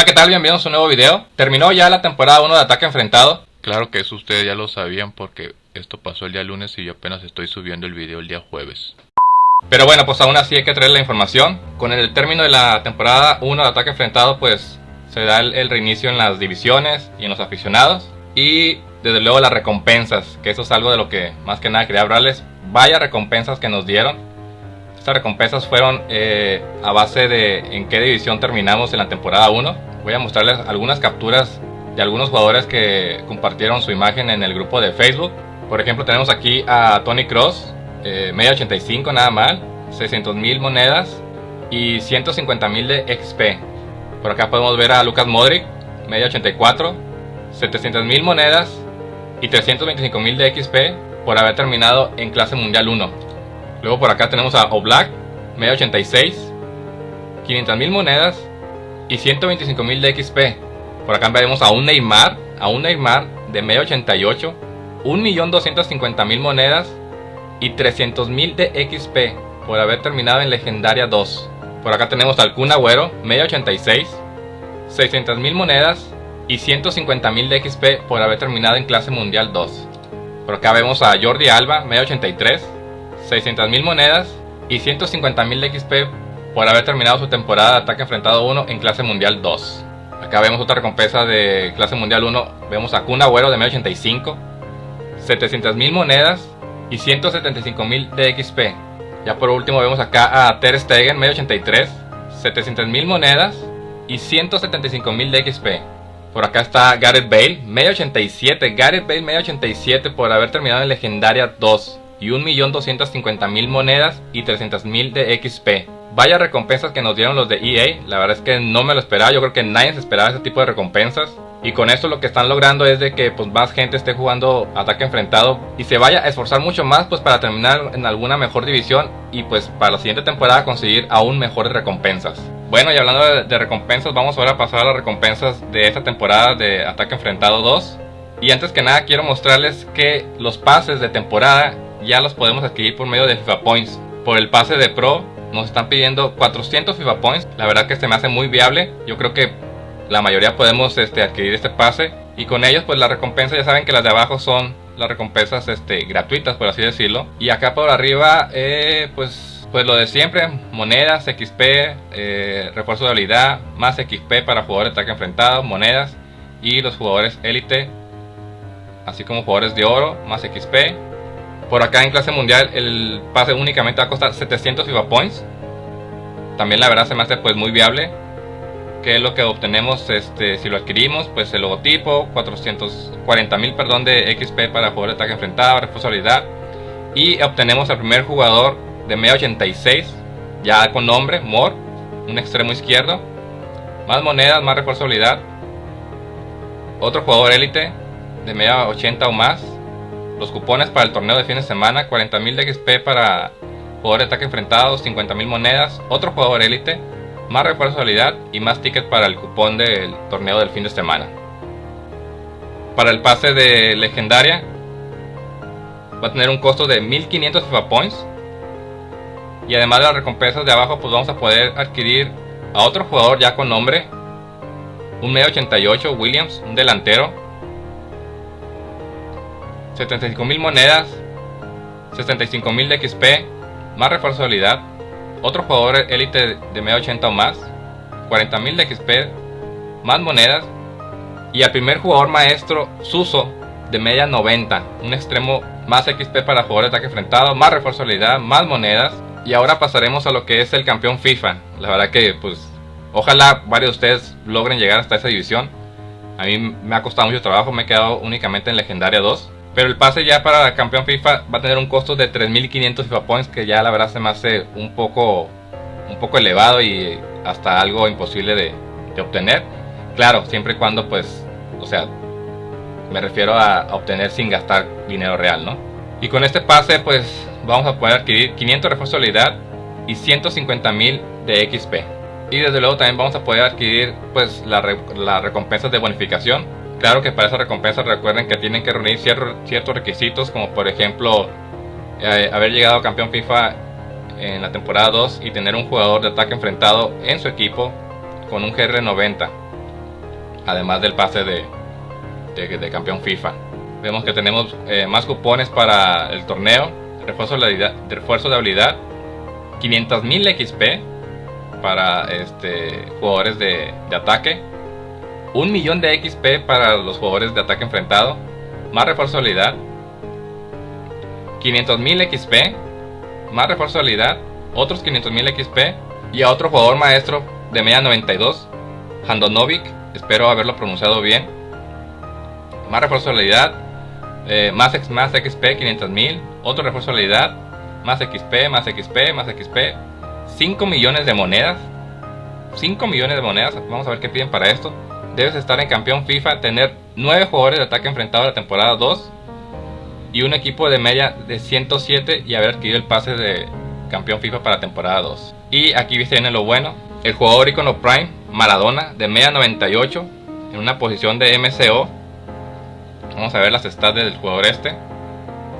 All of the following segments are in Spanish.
Hola, ¿qué tal? Bienvenidos a un nuevo video. Terminó ya la temporada 1 de Ataque Enfrentado. Claro que eso ustedes ya lo sabían porque esto pasó el día lunes y yo apenas estoy subiendo el video el día jueves. Pero bueno, pues aún así hay que traer la información. Con el término de la temporada 1 de Ataque Enfrentado, pues se da el, reinicio en las divisiones y en los aficionados. Y desde luego las recompensas, que eso es algo de lo que más que nada quería hablarles. Vaya recompensas que nos dieron. Estas recompensas fueron eh, a base de en qué división terminamos en la temporada 1. Voy a mostrarles algunas capturas de algunos jugadores que compartieron su imagen en el grupo de Facebook. Por ejemplo, tenemos aquí a Tony Cross, eh, media 85 nada mal, 600 mil monedas y 150 mil de XP. Por acá podemos ver a Lucas Modric, media 84, 700 mil monedas y 325 mil de XP por haber terminado en clase mundial 1. Luego por acá tenemos a Oblak, media 86, 500.000 monedas y 125.000 de XP. Por acá vemos a un Neymar, a un Neymar de media 88, 1.250.000 monedas y 300.000 de XP por haber terminado en Legendaria 2. Por acá tenemos al Kun Agüero, media 86, 600.000 monedas y 150.000 de XP por haber terminado en clase mundial 2. Por acá vemos a Jordi Alba, media 83, 600.000 monedas y 150.000 de XP por haber terminado su temporada de ataque enfrentado 1 en clase mundial 2. Acá vemos otra recompensa de clase mundial 1. Vemos a Kun Agüero de 1085, 700.000 monedas y 175.000 de XP. Ya por último vemos acá a Ter Stegen 1083, 700.000 monedas y 175.000 de XP. Por acá está Gareth Bale, 1087, Gareth Bale 1087 por haber terminado en Legendaria 2 y 1.250.000 monedas y 300.000 de XP. Vaya recompensas que nos dieron los de EA, la verdad es que no me lo esperaba, yo creo que nadie se esperaba ese tipo de recompensas. Y con esto lo que están logrando es de que pues, más gente esté jugando ataque enfrentado y se vaya a esforzar mucho más pues para terminar en alguna mejor división y pues para la siguiente temporada conseguir aún mejores recompensas. Bueno y hablando de, de recompensas vamos ahora a pasar a las recompensas de esta temporada de ataque enfrentado 2. Y antes que nada quiero mostrarles que los pases de temporada ya los podemos adquirir por medio de FIFA Points. Por el pase de Pro nos están pidiendo 400 FIFA Points. La verdad que se me hace muy viable. Yo creo que la mayoría podemos este, adquirir este pase. Y con ellos pues la recompensa ya saben que las de abajo son las recompensas este, gratuitas por así decirlo. Y acá por arriba eh, pues, pues lo de siempre. Monedas, XP, eh, refuerzo de habilidad, más XP para jugadores de ataque enfrentado, monedas. Y los jugadores élite, así como jugadores de oro, más XP por acá en clase mundial el pase únicamente va a costar 700 FIFA Points. También la verdad se me hace pues muy viable. Que es lo que obtenemos este, si lo adquirimos? Pues el logotipo, 440 mil perdón de XP para jugador de ataque enfrentado, responsabilidad. Y obtenemos al primer jugador de media 86, ya con nombre, Mor, un extremo izquierdo. Más monedas, más responsabilidad. Otro jugador élite de media 80 o más los cupones para el torneo de fin de semana, 40.000 de XP para jugador de ataque enfrentado, 50.000 monedas, otro jugador élite, más refuerzo de habilidad y más tickets para el cupón del torneo del fin de semana. Para el pase de legendaria va a tener un costo de 1500 FIFA Points. Y además de las recompensas de abajo pues vamos a poder adquirir a otro jugador ya con nombre. Un medio 88 Williams, un delantero 75.000 monedas, 65.000 de XP, más refuerzo otro jugador élite de media 80 o más, 40.000 de XP, más monedas, y al primer jugador maestro Suso de media 90, un extremo más XP para jugadores de ataque enfrentado, más refuerzo más monedas, y ahora pasaremos a lo que es el campeón FIFA. La verdad que pues ojalá varios de ustedes logren llegar hasta esa división. A mí me ha costado mucho trabajo, me he quedado únicamente en legendaria 2. Pero el pase ya para campeón FIFA va a tener un costo de 3.500 FIFA Points que ya la verdad se me hace un poco, un poco elevado y hasta algo imposible de, obtener. Claro, siempre y cuando pues, o sea, me refiero a, obtener sin gastar dinero real, ¿no? Y con este pase pues vamos a poder adquirir 500 refuerzos de habilidad y 150.000 de XP. Y desde luego también vamos a poder adquirir pues las recompensas de bonificación Claro que para esa recompensa recuerden que tienen que reunir ciertos requisitos como por ejemplo eh, haber llegado campeón FIFA en la temporada 2 y tener un jugador de ataque enfrentado en su equipo con un GR90 además del pase de, de, campeón FIFA. Vemos que tenemos eh, más cupones para el torneo, refuerzo de habilidad, refuerzo de habilidad 500.000 XP para este, jugadores de, de ataque, un millón de XP para los jugadores de ataque enfrentado, más refuerzo de habilidad, 500.000 XP, más refuerzo de habilidad, otros 500.000 XP y a otro jugador maestro de media 92, Handonovic, espero haberlo pronunciado bien, más refuerzo habilidad, eh, más, más XP 500.000, otro refuerzo de habilidad, más XP, más XP, más XP, 5 millones de monedas, 5 millones de monedas, vamos a ver qué piden para esto, debes estar en campeón FIFA, tener 9 jugadores de ataque enfrentado a la temporada 2 y un equipo de media de 107 y haber adquirido el pase de campeón FIFA para temporada 2. Y aquí viene lo bueno, el jugador icono Prime, Maradona, de media 98, en una posición de MCO. Vamos a ver las stats del jugador este.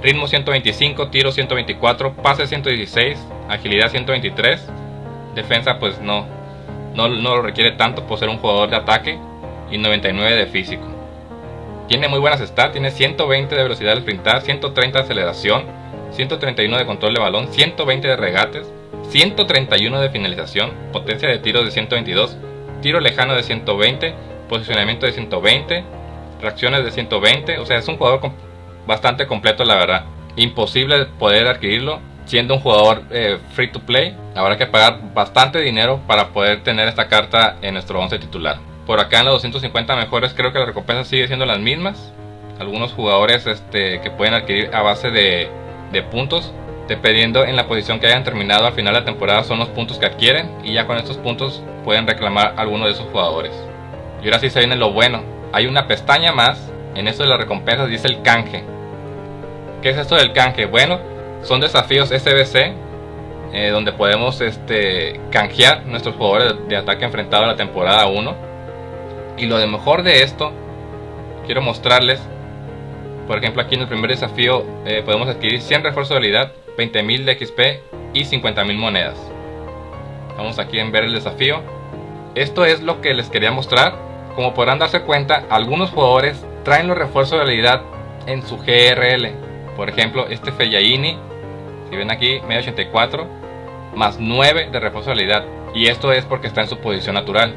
Ritmo 125, tiro 124, pase 116, agilidad 123. Defensa pues no, no, no lo requiere tanto por ser un jugador de ataque y 99 de físico. Tiene muy buenas stats, tiene 120 de velocidad al sprintar, 130 de aceleración, 131 de control de balón, 120 de regates, 131 de finalización, potencia de tiro de 122, tiro lejano de 120, posicionamiento de 120, reacciones de 120, o sea es un jugador bastante completo la verdad. Imposible poder adquirirlo siendo un jugador eh, free to play, habrá que pagar bastante dinero para poder tener esta carta en nuestro 11 titular. Por acá en los 250 mejores creo que las recompensas siguen siendo las mismas. Algunos jugadores este, que pueden adquirir a base de, puntos. Dependiendo en la posición que hayan terminado al final de la temporada son los puntos que adquieren. Y ya con estos puntos pueden reclamar alguno de esos jugadores. Y ahora sí se viene lo bueno. Hay una pestaña más. En esto de las recompensas dice el canje. ¿Qué es esto del canje? Bueno, son desafíos SBC. Eh, donde podemos este, canjear nuestros jugadores de ataque enfrentado a la temporada 1 y lo de mejor de esto, quiero mostrarles, por ejemplo aquí en el primer desafío eh, podemos adquirir 100 refuerzos de habilidad, 20.000 de XP y 50.000 monedas. Vamos aquí en ver el desafío. Esto es lo que les quería mostrar. Como podrán darse cuenta, algunos jugadores traen los refuerzos de habilidad en su GRL. Por ejemplo, este Fellaini, si ven aquí, medio 84, más 9 de refuerzo de habilidad. Y esto es porque está en su posición natural.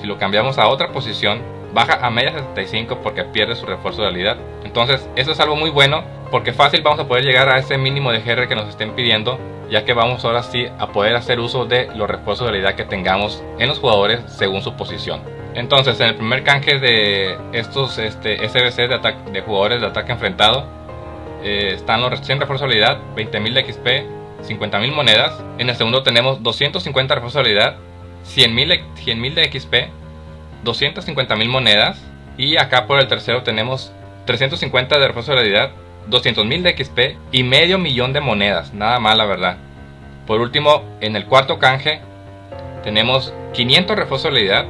Si lo cambiamos a otra posición, baja a media 75 porque pierde su refuerzo de habilidad. Entonces, eso es algo muy bueno porque fácil vamos a poder llegar a ese mínimo de GR que nos estén pidiendo, ya que vamos ahora sí a poder hacer uso de los refuerzos de habilidad que tengamos en los jugadores según su posición. Entonces, en el primer canje de estos este, SBC de, de jugadores de ataque enfrentado, eh, están los 100 refuerzos de habilidad, 20.000 de XP, 50.000 monedas. En el segundo tenemos 250 refuerzos de habilidad, 100.000 de XP, 250.000 monedas y acá por el tercero tenemos 350 de refuerzo de habilidad, 200.000 de XP y medio millón de monedas, nada mal la verdad. Por último, en el cuarto canje tenemos 500 refuerzo de habilidad,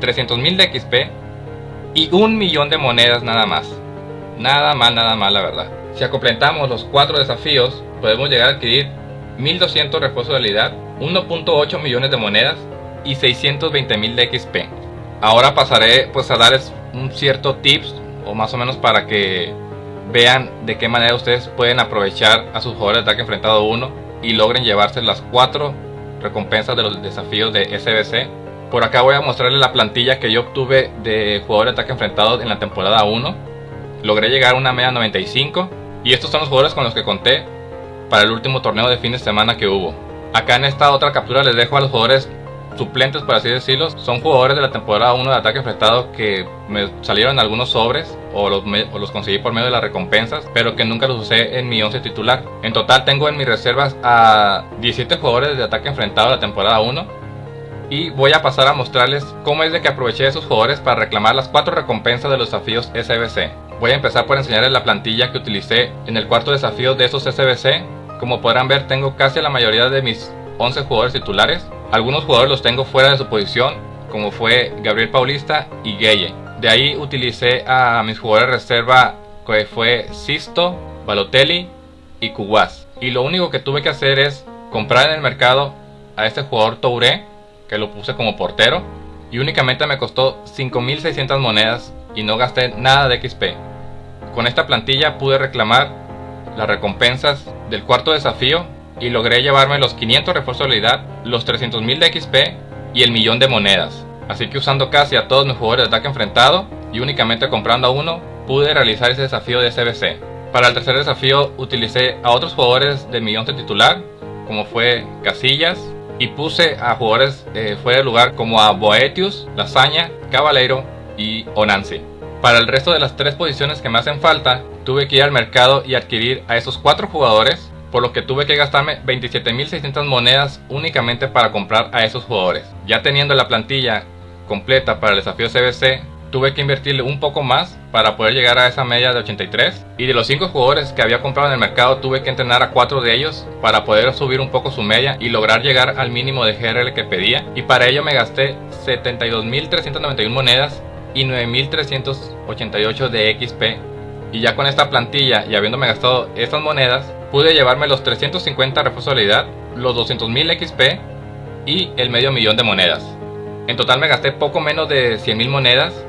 300.000 de XP y un millón de monedas nada más. Nada mal, nada mal la verdad. Si completamos los cuatro desafíos, podemos llegar a adquirir 1200 refuerzos de habilidad, 1.8 millones de monedas y 620 mil de XP. Ahora pasaré pues a darles un cierto tips o más o menos para que vean de qué manera ustedes pueden aprovechar a sus jugadores de ataque enfrentado 1 y logren llevarse las 4 recompensas de los desafíos de SBC. Por acá voy a mostrarles la plantilla que yo obtuve de jugadores de ataque enfrentado en la temporada 1. Logré llegar a una media 95 y estos son los jugadores con los que conté para el último torneo de fin de semana que hubo. Acá en esta otra captura les dejo a los jugadores suplentes, por así decirlo. Son jugadores de la temporada 1 de ataque enfrentado que me salieron algunos sobres o los, los, conseguí por medio de las recompensas, pero que nunca los usé en mi 11 titular. En total tengo en mis reservas a 17 jugadores de ataque enfrentado de la temporada 1. Y voy a pasar a mostrarles cómo es de que aproveché esos jugadores para reclamar las 4 recompensas de los desafíos SBC. Voy a empezar por enseñarles la plantilla que utilicé en el cuarto desafío de esos SBC como podrán ver tengo casi la mayoría de mis 11 jugadores titulares. Algunos jugadores los tengo fuera de su posición, como fue Gabriel Paulista y Gueye. De ahí utilicé a mis jugadores de reserva que fue Sisto, Balotelli y Cuguas. Y lo único que tuve que hacer es comprar en el mercado a este jugador Touré, que lo puse como portero. y únicamente me costó 5600 monedas y no gasté nada de XP. Con esta plantilla pude reclamar las recompensas del cuarto desafío y logré llevarme los 500 refuerzos de habilidad, los 300.000 de XP y el millón de monedas. Así que usando casi a todos mis jugadores de ataque enfrentado y únicamente comprando a uno, pude realizar ese desafío de SBC. Para el tercer desafío utilicé a otros jugadores del millón de titular, como fue Casillas, y puse a jugadores eh, fuera de lugar como a Boetius, Lasaña, Caballero y Onansi. Para el resto de las tres posiciones que me hacen falta, tuve que ir al mercado y adquirir a esos cuatro jugadores, por lo que tuve que gastarme 27.600 monedas únicamente para comprar a esos jugadores. Ya teniendo la plantilla completa para el desafío CBC, tuve que invertirle un poco más para poder llegar a esa media de 83 y de los 5 jugadores que había comprado en el mercado tuve que entrenar a 4 de ellos para poder subir un poco su media y lograr llegar al mínimo de GRL que pedía y para ello me gasté 72.391 monedas y 9.388 de XP y ya con esta plantilla y habiéndome gastado estas monedas pude llevarme los 350 refuerzos de habilidad, los 200.000 XP y el medio millón de monedas. En total me gasté poco menos de 100.000 monedas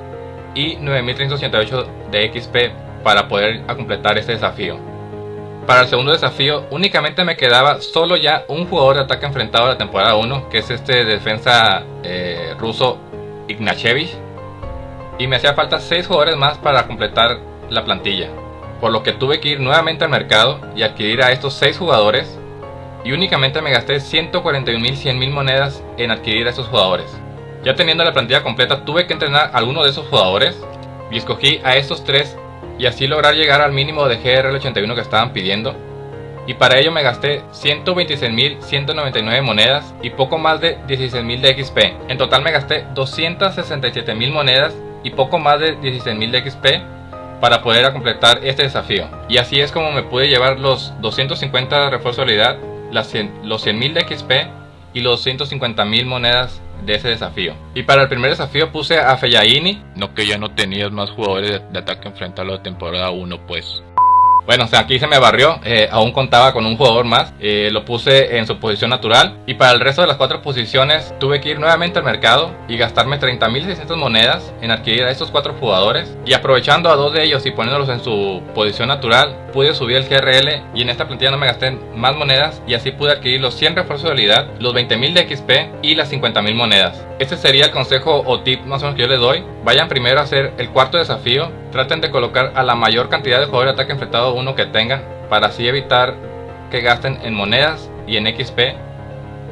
y 9.388 de XP para poder completar este desafío. Para el segundo desafío únicamente me quedaba solo ya un jugador de ataque enfrentado de la temporada 1 que es este defensa eh, ruso Ignachevich y me hacía falta 6 jugadores más para completar la plantilla por lo que tuve que ir nuevamente al mercado y adquirir a estos 6 jugadores y únicamente me gasté 141.100.000 monedas en adquirir a estos jugadores. Ya teniendo la plantilla completa tuve que entrenar a alguno de esos jugadores y escogí a estos tres y así lograr llegar al mínimo de GRL81 que estaban pidiendo. Y para ello me gasté 126.199 monedas y poco más de 16.000 de XP. En total me gasté 267.000 monedas y poco más de 16.000 de XP para poder completar este desafío. Y así es como me pude llevar los 250 refuerzos de habilidad, los 100.000 de XP y los 150.000 monedas de ese desafío. Y para el primer desafío puse a Fellaini. No que ya no tenías más jugadores de, ataque enfrentado a la temporada 1 pues. Bueno, o sea, aquí se me barrió, eh, aún contaba con un jugador más, eh, lo puse en su posición natural y para el resto de las cuatro posiciones tuve que ir nuevamente al mercado y gastarme 30.600 monedas en adquirir a estos cuatro jugadores y aprovechando a dos de ellos y poniéndolos en su posición natural pude subir el GRL y en esta plantilla no me gasté más monedas y así pude adquirir los 100 refuerzos de habilidad, los 20.000 de XP y las 50.000 monedas. Este sería el consejo o tip más o menos que yo les doy. Vayan primero a hacer el cuarto desafío. Traten de colocar a la mayor cantidad de jugadores de ataque enfrentado uno que tengan. Para así evitar que gasten en monedas y en XP.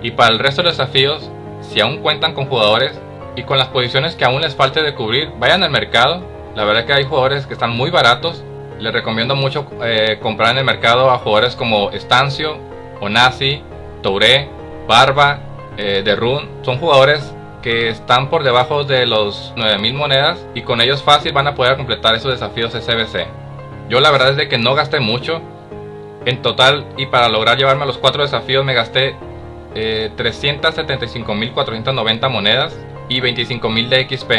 Y para el resto de desafíos, si aún cuentan con jugadores y con las posiciones que aún les falte de cubrir, vayan al mercado. La verdad que hay jugadores que están muy baratos. Les recomiendo mucho eh, comprar en el mercado a jugadores como Estancio, Onasi, Touré, Barba, eh. Son jugadores que están por debajo de los 9000 monedas y con ellos fácil van a poder completar esos desafíos SBC. Yo la verdad es de que no gasté mucho. En total y para lograr llevarme a los cuatro desafíos me gasté eh, 375.490 monedas y 25.000 de XP.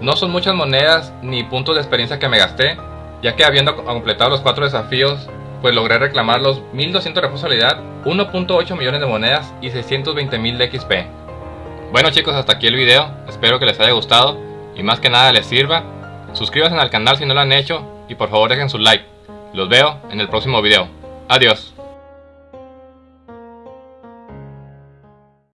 No son muchas monedas ni puntos de experiencia que me gasté, ya que habiendo completado los cuatro desafíos, pues logré reclamar los 1200 de responsabilidad, 1.8 millones de monedas y 620.000 de XP. Bueno chicos, hasta aquí el video, espero que les haya gustado y más que nada les sirva. Suscríbanse al canal si no lo han hecho y por favor dejen su like. Los veo en el próximo video. Adiós.